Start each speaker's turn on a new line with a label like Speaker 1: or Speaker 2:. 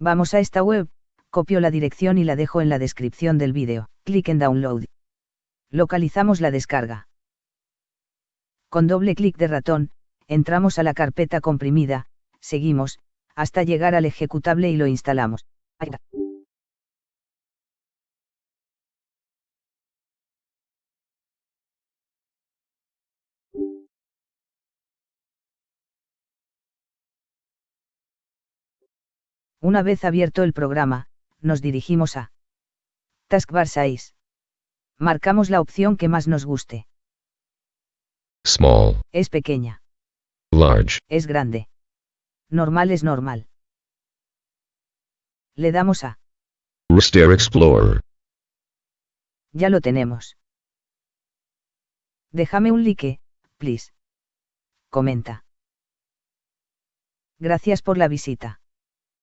Speaker 1: Vamos a esta web, copio la dirección y la dejo en la descripción del vídeo. Clic en Download. Localizamos la descarga. Con doble clic de ratón, entramos a la carpeta comprimida, seguimos, hasta llegar al ejecutable y lo instalamos. Una vez abierto el programa, nos dirigimos a Taskbar 6. Marcamos la opción que más nos guste.
Speaker 2: Small.
Speaker 1: Es pequeña.
Speaker 2: Large.
Speaker 1: Es grande. Normal es normal. Le damos a.
Speaker 2: Raster Explorer.
Speaker 1: Ya lo tenemos. Déjame un like, please. Comenta. Gracias por la visita.